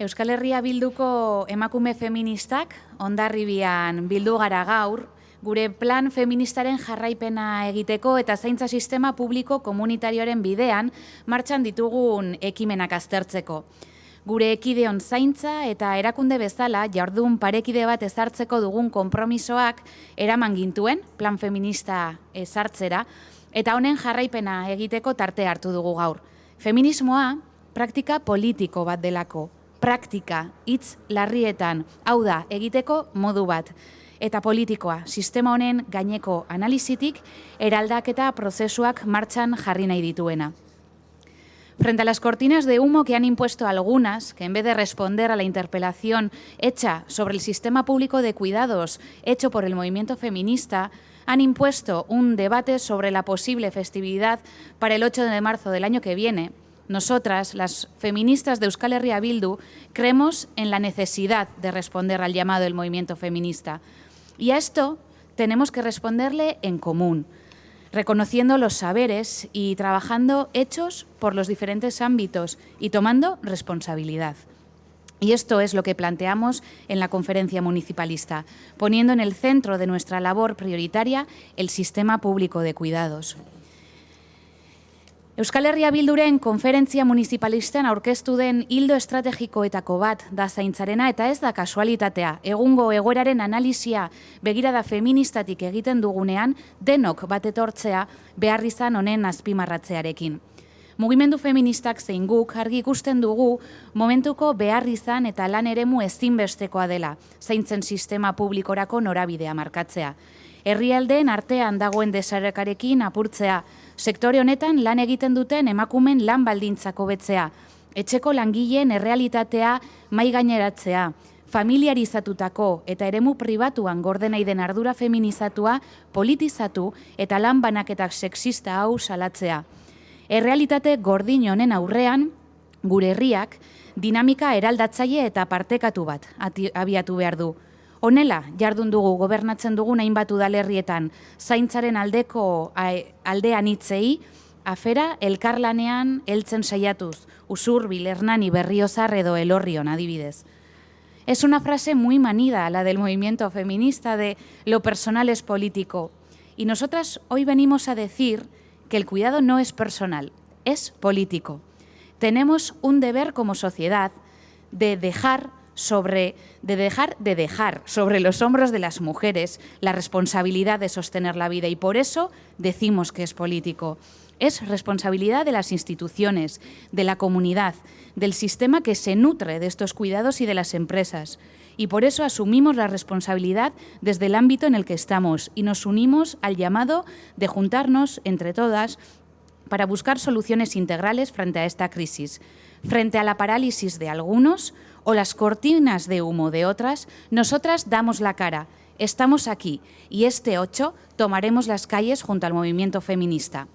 Euskal Herria bilduko emakume feministak ondarribian bildu gara gaur, gure plan feministaren jarraipena egiteko eta zaintza sistema publiko komunitarioaren bidean martxan ditugun ekimenak aztertzeko. Gure ekideon zaintza eta erakunde bezala jardun parekide bat ezartzeko dugun konpromisoak eraman gintuen plan feminista ezartzera eta honen jarraipena egiteko tarte hartu dugu gaur. Feminismoa praktika politiko bat delako, praktika, hitz larrietan, hau da, egiteko modu bat. Eta politikoa, sistema honen gaineko analizitik, eraldaketa prozesuak martxan jarri nahi dituena. Frente a las cortinas de humo que han impuesto algunas, que en vez de responder a la interpelación hecha sobre el sistema público de cuidados hecho por el movimiento feminista, han impuesto un debate sobre la posible festividad para el 8 de marzo del año que viene, nosotras, las feministas de Euskal Herria Bildu, creemos en la necesidad de responder al llamado del movimiento feminista. Y a esto tenemos que responderle en común, reconociendo los saberes y trabajando hechos por los diferentes ámbitos y tomando responsabilidad. Y esto es lo que planteamos en la conferencia municipalista, poniendo en el centro de nuestra labor prioritaria el sistema público de cuidados. Euskal Herria Bilduren konferentzia municipalisten aurkeztu den hildo estrategikoetako bat da zaintzarena eta ez da kasualitatea. Egungo egoeraren analizia begirada feministatik egiten dugunean denok bat etortzea behar izan honen azpimarratzearekin. Mugimendu feministak zein guk argi ikusten dugu momentuko behar izan eta lan eremu ezinbestekoa dela, zaintzen sistema publikorako norabidea markatzea. Herrialdeen artean dagoen desarekarekin apurtzea, sektore honetan lan egiten duten emakumen lan baldintzako betzea, etxeko langileen errealitatea mai gaineratzea, familiarizatutako eta eremu pribatuan gordenai den ardura feminizatua politizatu eta lan banaketak sexista hau salatzea. Errealitate gordin honen aurrean, gure herriak, dinamika eraldatzaile eta partekatu bat abiatu behar du. Honela, jardun dugu gobernatzen dugu hainbat udalerrietan, zaintzaren aldeko aldean hitzei, afera elkarlanean heltzen saiatuz, usur, bilernani, berriozar edo elorrion adibidez. Es una frase muy manida la del movimiento feminista de lo personal es político. Y nosotras hoy venimos a decir que el cuidado no es personal, es político. Tenemos un deber como sociedad de dejar sobre de dejar de dejar sobre los hombros de las mujeres la responsabilidad de sostener la vida y por eso decimos que es político. Es responsabilidad de las instituciones, de la comunidad, del sistema que se nutre de estos cuidados y de las empresas. Y por eso asumimos la responsabilidad desde el ámbito en el que estamos y nos unimos al llamado de juntarnos entre todas para buscar soluciones integrales frente a esta crisis. Frente a la parálisis de algunos, o las cortinas de humo de otras, nosotras damos la cara, estamos aquí y este 8 tomaremos las calles junto al movimiento feminista.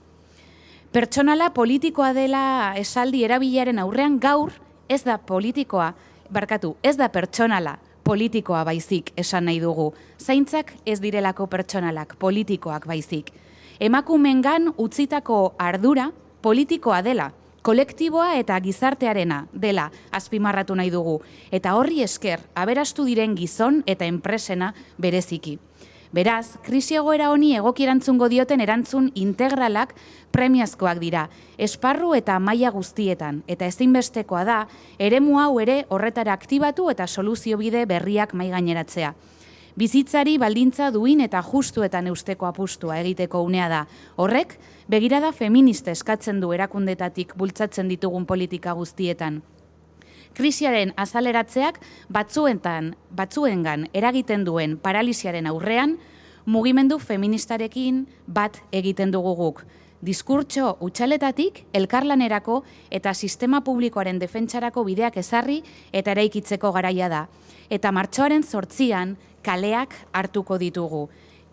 Pertsonala politikoa dela esaldi erabilaren aurrean gaur ez da politikoa, barkatu, ez da pertsonala politikoa baizik esan nahi dugu. Zaintzak ez direlako pertsonalak, politikoak baizik. Emakumengan utzitako ardura politikoa dela, kolektiboa eta gizartearena dela azpimarratu nahi dugu, eta horri esker aberastu diren gizon eta enpresena bereziki. Beraz, krisi egoera honi egokirantzungo dioten erantzun integralak premiazkoak dira, esparru eta maila guztietan, eta ezinbestekoa da, eremu hau ere horretara aktibatu eta soluzio bide berriak mai gaineratzea. Bizitzari baldintza duin eta justuetan eusteko apustua egiteko unea da. Horrek, begirada feminista eskatzen du erakundetatik bultzatzen ditugun politika guztietan. Krisiaren azaleratzeak batzuentan, batzuengan eragiten duen paralisiaren aurrean, mugimendu feministarekin bat egiten dugu guk. Diskurtso utxaletatik, elkarlanerako eta sistema publikoaren defentsarako bideak ezarri eta eraikitzeko garaia da. Eta martxoaren zortzian, kaleak hartuko ditugu.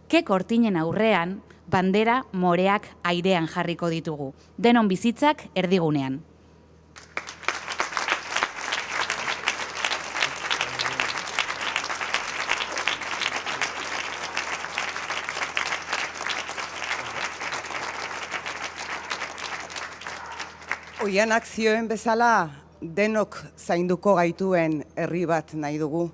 Ke kortinen aurrean, bandera moreak airean jarriko ditugu. Denon bizitzak erdigunean. Oian akzioen bezala denok zainduko gaituen herri bat nahi dugu.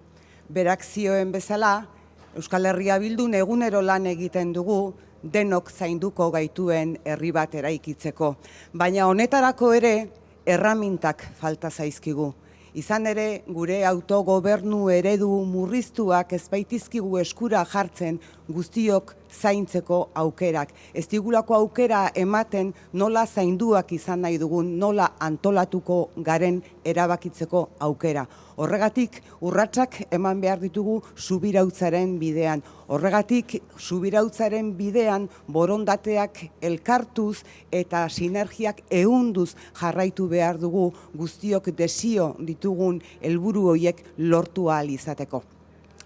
Berak zioen bezala, Euskal Herria bildun egunero lan egiten dugu, denok zainduko gaituen herri bat eraikitzeko. Baina honetarako ere, erramintak falta zaizkigu. Izan ere, gure autogobernu eredu murriztuak ezbaitizkigu eskura jartzen guztiok zaintzeko aukerak. Ez digulako aukera ematen nola zainduak izan nahi dugun, nola antolatuko garen erabakitzeko aukera. Horregatik, urratsak eman behar ditugu subirautzaren bidean. Horregatik, subirautzaren bidean borondateak elkartuz eta sinergiak ehunduz jarraitu behar dugu guztiok desio ditugun helburu horiek lortu ahal izateko.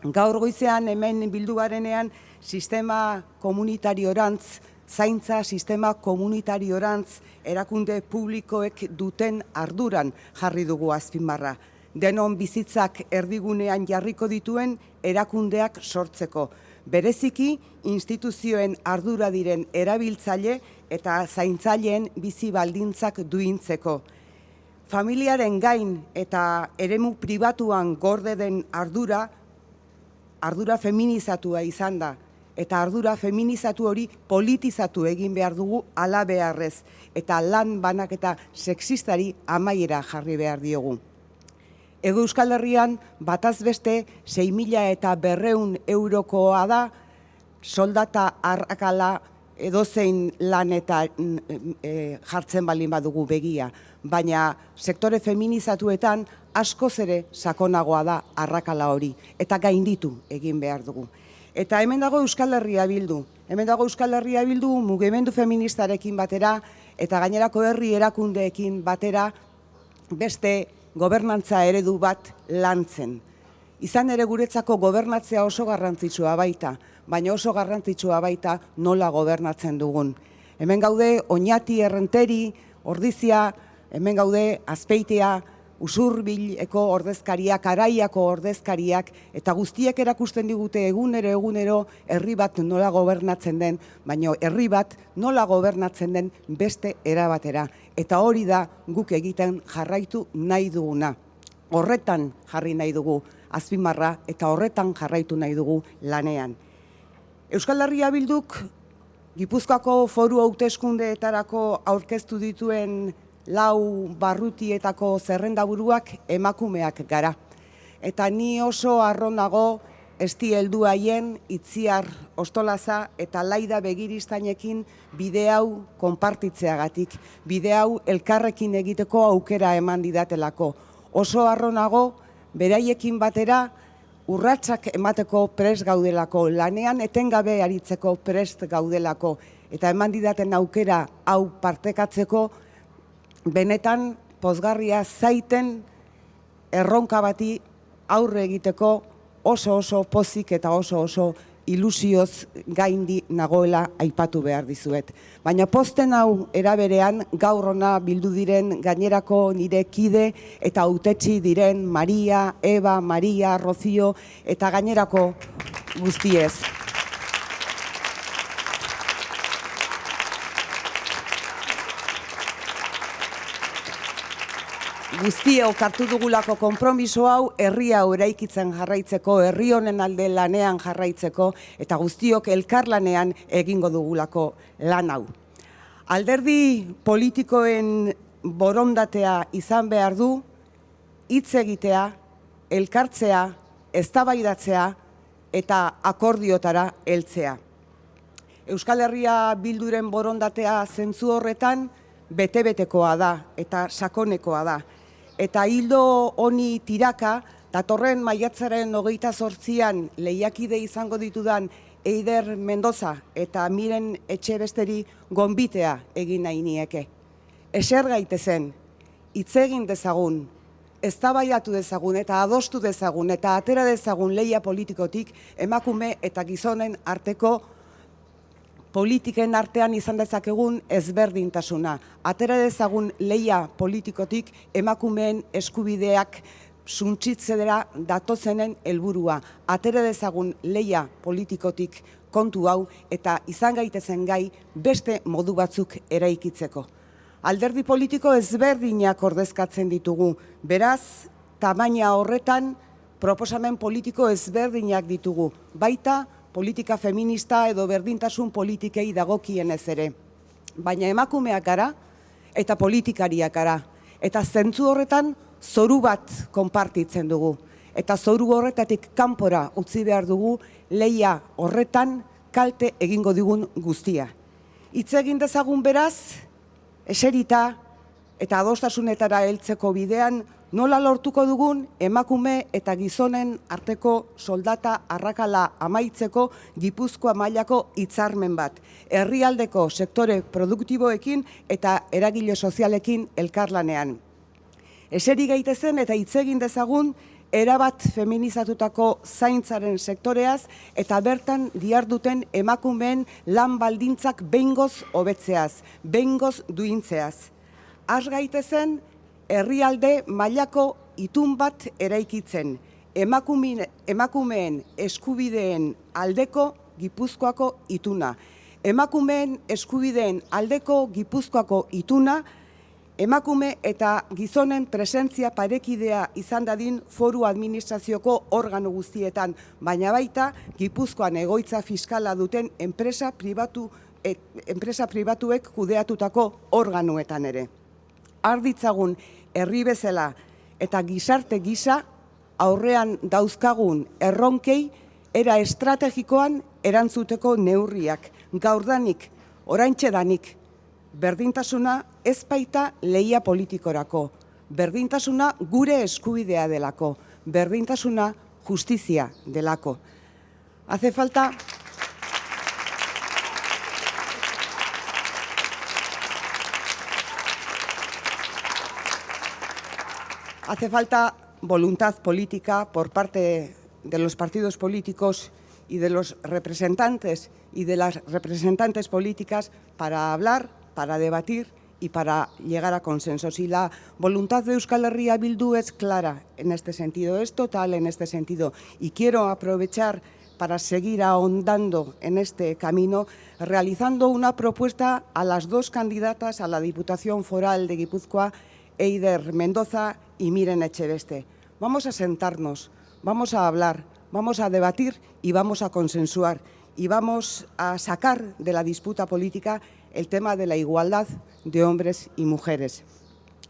Gaur goizean hemen bildu garenean sistema komunitariorantz, zaintza sistema komunitariorantz erakunde publikoek duten arduran jarri dugu azpimarra. Denon bizitzak erdigunean jarriko dituen erakundeak sortzeko. Bereziki instituzioen ardura diren erabiltzaile eta zaintzaileen bizi baldintzak duintzeko. Familiaren gain eta eremu pribatuan gorde den ardura ardura feminizatua izan da, eta ardura feminizatu hori politizatu egin behar dugu ala beharrez, eta lan banak eta sexistari amaiera jarri behar diogu. Ego Euskal Herrian bataz beste 6 mila eta berreun eurokoa da soldata arrakala edozein lan eta e, jartzen balin badugu begia. Baina sektore feminizatuetan askoz ere sakonagoa da arrakala hori eta gainditu egin behar dugu. Eta hemen dago Euskal Herria bildu. Hemen dago Euskal Herria bildu mugimendu feministarekin batera eta gainerako herri erakundeekin batera beste gobernantza eredu bat lantzen. Izan ere guretzako gobernatzea oso garrantzitsua baita, baina oso garrantzitsua baita nola gobernatzen dugun. Hemen gaude oinati errenteri, ordizia, hemen gaude azpeitea, usurbileko ordezkariak, araiako ordezkariak, eta guztiek erakusten digute egunero egunero herri bat nola gobernatzen den, baina herri bat nola gobernatzen den beste erabatera. Eta hori da guk egiten jarraitu nahi duguna. Horretan jarri nahi dugu azpimarra eta horretan jarraitu nahi dugu lanean. Euskal Herria bilduk Gipuzkoako foru hauteskundeetarako aurkeztu dituen lau barrutietako zerrendaburuak emakumeak gara. Eta ni oso arronago esti heldu haien itziar ostolaza eta laida begiristainekin bide hau konpartitzeagatik, bide hau elkarrekin egiteko aukera eman didatelako. Oso arronago beraiekin batera urratsak emateko prest gaudelako, lanean etengabe aritzeko prest gaudelako eta eman didaten aukera hau partekatzeko benetan pozgarria zaiten erronka bati aurre egiteko oso oso pozik eta oso oso ilusioz gaindi nagoela aipatu behar dizuet. Baina posten hau eraberean gaur ona bildu diren gainerako nire kide eta autetxi diren Maria, Eva, Maria, Rocío eta gainerako guztiez. Guztiok hartu dugulako konpromiso hau herria eraikitzen jarraitzeko, herri honen alde lanean jarraitzeko eta guztiok elkarlanean egingo dugulako lan hau. Alderdi politikoen borondatea izan behar du hitz egitea, elkartzea, eztabaidatzea eta akordiotara heltzea. Euskal Herria bilduren borondatea zentzu horretan bete-betekoa da eta sakonekoa da eta hildo honi tiraka, datorren maiatzaren hogeita sortzian lehiakide izango ditudan Eider Mendoza eta miren etxe besteri gonbitea egin nahi nieke. Eser gaitezen, hitz egin dezagun, eztabaiatu dezagun eta adostu dezagun eta atera dezagun leia politikotik emakume eta gizonen arteko politiken artean izan dezakegun ezberdintasuna. Atera dezagun leia politikotik emakumeen eskubideak suntsitzedera datozenen helburua. Atera dezagun leia politikotik kontu hau eta izan gaitezen gai beste modu batzuk eraikitzeko. Alderdi politiko ezberdinak ordezkatzen ditugu. Beraz, tamaina horretan proposamen politiko ezberdinak ditugu. Baita, politika feminista edo berdintasun politikei dagokien ez ere. Baina emakumeak gara eta politikariak gara. Eta zentzu horretan zoru bat konpartitzen dugu. Eta zoru horretatik kanpora utzi behar dugu leia horretan kalte egingo digun guztia. Itz egin dezagun beraz, eserita eta adostasunetara heltzeko bidean nola lortuko dugun emakume eta gizonen arteko soldata arrakala amaitzeko Gipuzkoa mailako hitzarmen bat. Herrialdeko sektore produktiboekin eta eragile sozialekin elkarlanean. Eseri gaitezen eta hitz egin dezagun erabat feminizatutako zaintzaren sektoreaz eta bertan diarduten emakumeen lan baldintzak behingoz hobetzeaz, behingoz duintzeaz. Az gaitezen herrialde mailako itun bat eraikitzen, emakumeen eskubideen aldeko Gipuzkoako ituna. Emakumeen eskubideen aldeko Gipuzkoako ituna, emakume eta gizonen presentzia parekidea izan dadin foru administrazioko organo guztietan, baina baita Gipuzkoan egoitza fiskala duten enpresa pribatu enpresa pribatuek kudeatutako organuetan ere. Arditzagun herri bezala. Eta gizarte gisa aurrean dauzkagun erronkei era estrategikoan erantzuteko neurriak. Gaurdanik oraintxedanik berdintasuna ez baita leia politikorako, berdintasuna gure eskubidea delako, berdintasuna justizia delako. Hace falta... Hace falta voluntad política por parte de los partidos políticos y de los representantes y de las representantes políticas para hablar para debatir y para llegar a consensos. Y la voluntad de Euskal Herria Bildu es clara en este sentido, es total en este sentido. Y quiero aprovechar para seguir ahondando en este camino, realizando una propuesta a las dos candidatas a la Diputación Foral de Guipúzcoa, Eider Mendoza y Miren Echeveste. Vamos a sentarnos, vamos a hablar, vamos a debatir y vamos a consensuar y vamos a sacar de la disputa política el tema de la igualdad de hombres y mujeres.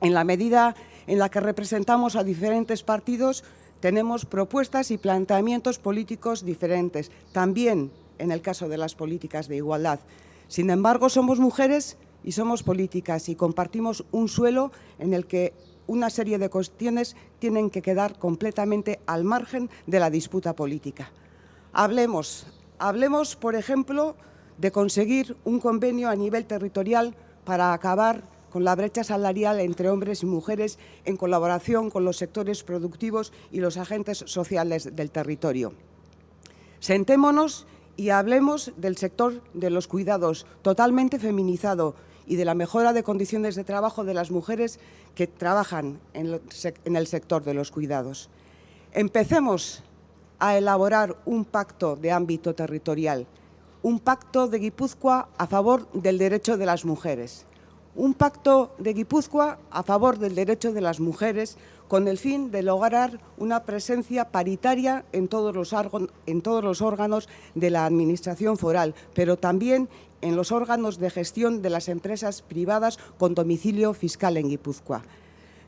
En la medida en la que representamos a diferentes partidos, tenemos propuestas y planteamientos políticos diferentes, también en el caso de las políticas de igualdad. Sin embargo, somos mujeres y somos políticas y compartimos un suelo en el que una serie de cuestiones tienen que quedar completamente al margen de la disputa política. Hablemos, hablemos, por ejemplo, de conseguir un convenio a nivel territorial para acabar con la brecha salarial entre hombres y mujeres en colaboración con los sectores productivos y los agentes sociales del territorio. Sentémonos y hablemos del sector de los cuidados, totalmente feminizado, y de la mejora de condiciones de trabajo de las mujeres que trabajan en el sector de los cuidados. Empecemos a elaborar un pacto de ámbito territorial un pacto de Guipúzcoa a favor del derecho de las mujeres. Un pacto de Guipúzcoa a favor del derecho de las mujeres con el fin de lograr una presencia paritaria en todos los, órganos de la Administración foral, pero también en los órganos de gestión de las empresas privadas con domicilio fiscal en Guipúzcoa.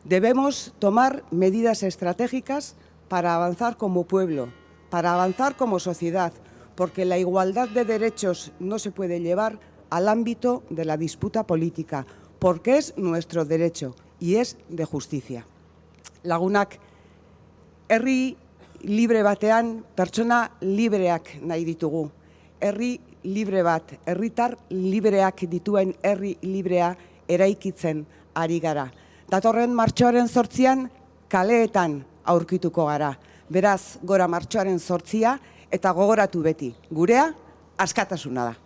Debemos tomar medidas estratégicas para avanzar como pueblo, para avanzar como sociedad, porque la igualdad de derechos no se puede llevar al ámbito de la disputa política, porque es nuestro derecho y es de justicia. Lagunak, herri libre batean pertsona libreak nahi ditugu. Herri libre bat, herritar libreak dituen herri librea eraikitzen ari gara. Datorren martxoaren sortzian kaleetan aurkituko gara. Beraz, gora martxoaren sortzia, eta gogoratu beti, gurea askatasuna da.